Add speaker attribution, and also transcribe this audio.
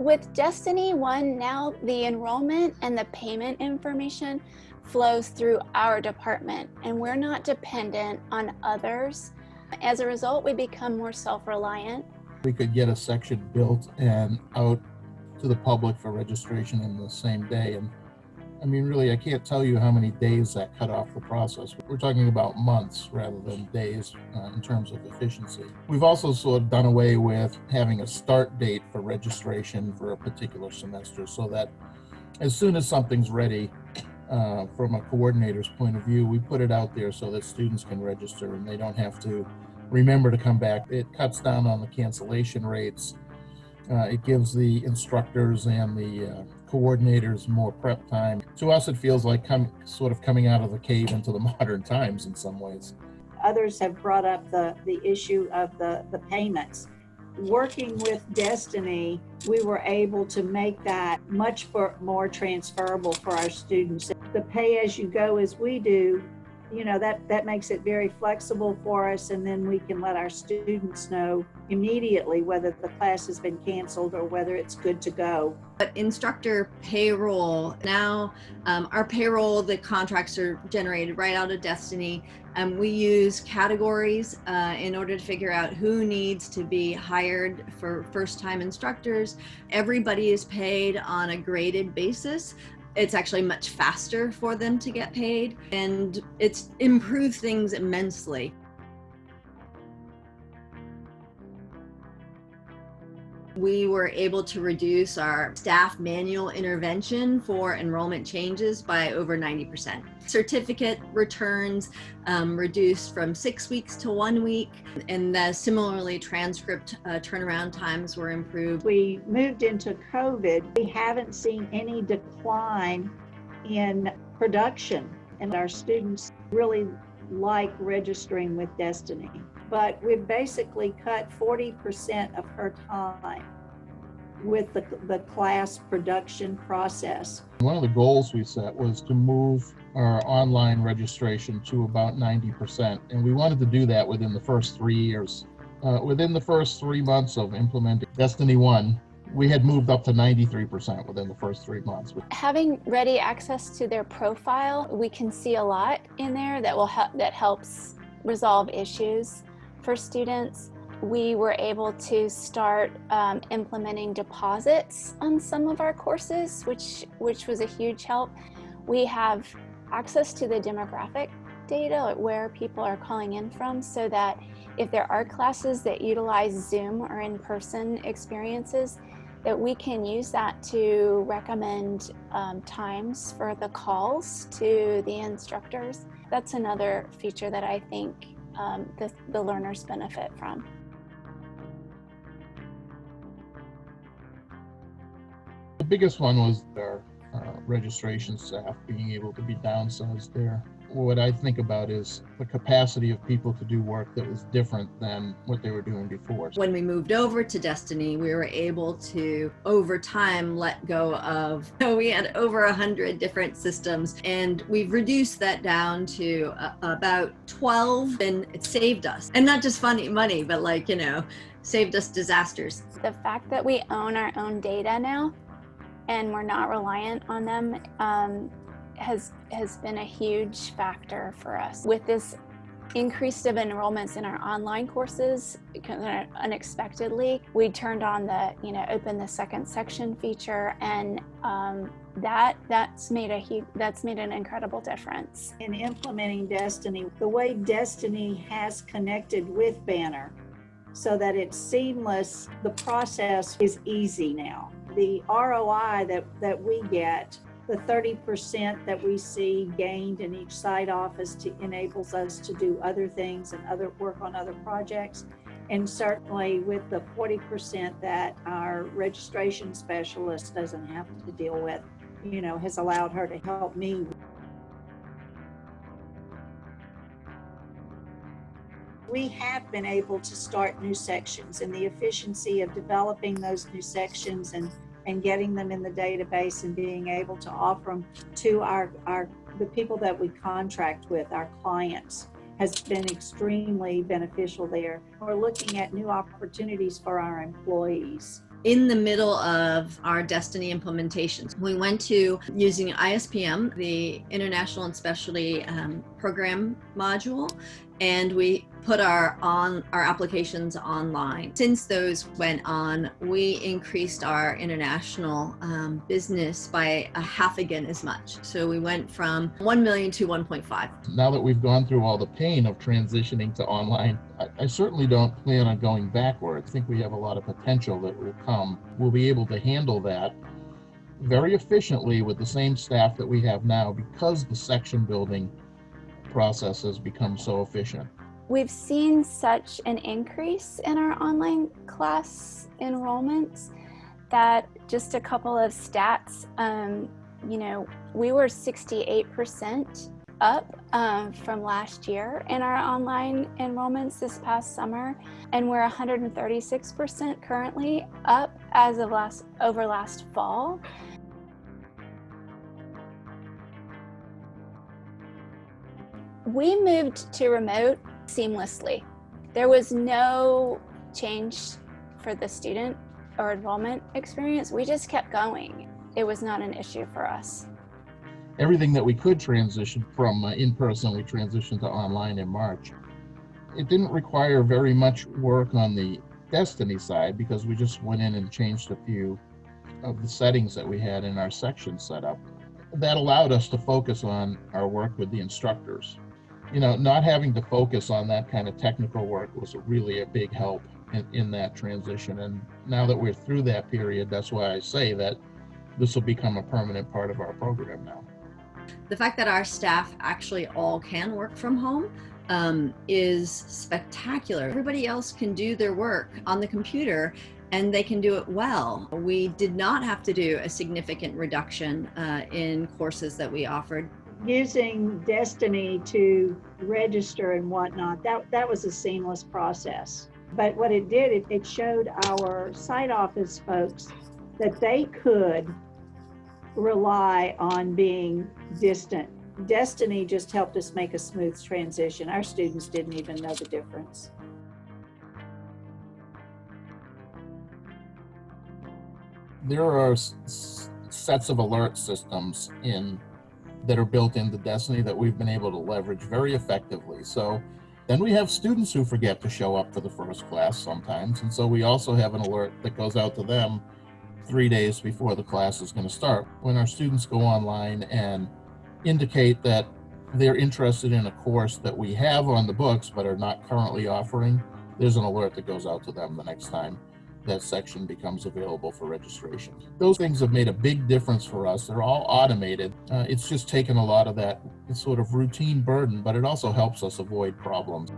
Speaker 1: With Destiny One, now the enrollment and the payment information flows through our department and we're not dependent on others. As a result, we become more self-reliant.
Speaker 2: We could get a section built and out to the public for registration in the same day. And I mean, really, I can't tell you how many days that cut off the process. We're talking about months rather than days uh, in terms of efficiency. We've also sort of done away with having a start date for registration for a particular semester so that as soon as something's ready, uh, from a coordinator's point of view, we put it out there so that students can register and they don't have to remember to come back. It cuts down on the cancellation rates. Uh, it gives the instructors and the uh, coordinators more prep time. To us, it feels like come, sort of coming out of the cave into the modern times in some ways.
Speaker 3: Others have brought up the, the issue of the, the payments. Working with Destiny, we were able to make that much more transferable for our students. The pay as you go as we do you know that that makes it very flexible for us and then we can let our students know immediately whether the class has been canceled or whether it's good to go.
Speaker 4: But instructor payroll now um, our payroll the contracts are generated right out of destiny. And um, we use categories uh, in order to figure out who needs to be hired for first time instructors. Everybody is paid on a graded basis it's actually much faster for them to get paid and it's improved things immensely. We were able to reduce our staff manual intervention for enrollment changes by over 90%. Certificate returns um, reduced from six weeks to one week, and the, similarly transcript uh, turnaround times were improved.
Speaker 3: We moved into COVID. We haven't seen any decline in production, and our students really like registering with Destiny but we've basically cut 40% of her time with the, the class production process.
Speaker 2: One of the goals we set was to move our online registration to about 90%, and we wanted to do that within the first three years. Uh, within the first three months of implementing Destiny 1, we had moved up to 93% within the first three months.
Speaker 1: Having ready access to their profile, we can see a lot in there that will help that helps resolve issues for students, we were able to start um, implementing deposits on some of our courses, which, which was a huge help. We have access to the demographic data, where people are calling in from, so that if there are classes that utilize Zoom or in-person experiences, that we can use that to recommend um, times for the calls to the instructors. That's another feature that I think um, the, the learners benefit from.
Speaker 2: Biggest one was our uh, registration staff being able to be downsized there what I think about is the capacity of people to do work that was different than what they were doing before.
Speaker 4: When we moved over to Destiny, we were able to, over time, let go of, so we had over a hundred different systems and we've reduced that down to uh, about 12 and it saved us. And not just funny money, but like, you know, saved us disasters.
Speaker 1: The fact that we own our own data now and we're not reliant on them um, has, has been a huge factor for us. With this increase of enrollments in our online courses unexpectedly, we turned on the, you know, open the second section feature and um, that that's made a huge that's made an incredible difference
Speaker 3: in implementing destiny the way destiny has connected with banner so that it's seamless the process is easy now the roi that that we get the 30% that we see gained in each site office to, enables us to do other things and other work on other projects. And certainly with the 40% that our registration specialist doesn't have to deal with, you know, has allowed her to help me we have been able to start new sections and the efficiency of developing those new sections and and getting them in the database and being able to offer them to our, our the people that we contract with, our clients, has been extremely beneficial there. We're looking at new opportunities for our employees.
Speaker 4: in the middle of our Destiny implementations. We went to using ISPM, the International and Specialty um, Program module, and we put our on our applications online. Since those went on, we increased our international um, business by a half again as much. So we went from 1 million to 1.5.
Speaker 2: Now that we've gone through all the pain of transitioning to online, I, I certainly don't plan on going backwards. I think we have a lot of potential that will come. We'll be able to handle that very efficiently with the same staff that we have now because the section building process has become so efficient.
Speaker 1: We've seen such an increase in our online class enrollments that just a couple of stats, um, you know, we were 68% up um, from last year in our online enrollments this past summer, and we're 136% currently up as of last over last fall. We moved to remote seamlessly. There was no change for the student or enrollment experience. We just kept going. It was not an issue for us.
Speaker 2: Everything that we could transition from uh, in-person, we transitioned to online in March. It didn't require very much work on the Destiny side because we just went in and changed a few of the settings that we had in our section set up. That allowed us to focus on our work with the instructors you know, not having to focus on that kind of technical work was really a big help in, in that transition. And now that we're through that period, that's why I say that this will become a permanent part of our program now.
Speaker 4: The fact that our staff actually all can work from home um, is spectacular. Everybody else can do their work on the computer and they can do it well. We did not have to do a significant reduction uh, in courses that we offered
Speaker 3: using Destiny to register and whatnot, that, that was a seamless process. But what it did, it, it showed our site office folks that they could rely on being distant. Destiny just helped us make a smooth transition. Our students didn't even know the difference.
Speaker 2: There are sets of alert systems in that are built into Destiny that we've been able to leverage very effectively. So then we have students who forget to show up for the first class sometimes. And so we also have an alert that goes out to them three days before the class is going to start. When our students go online and indicate that they're interested in a course that we have on the books but are not currently offering, there's an alert that goes out to them the next time that section becomes available for registration. Those things have made a big difference for us. They're all automated. Uh, it's just taken a lot of that sort of routine burden, but it also helps us avoid problems.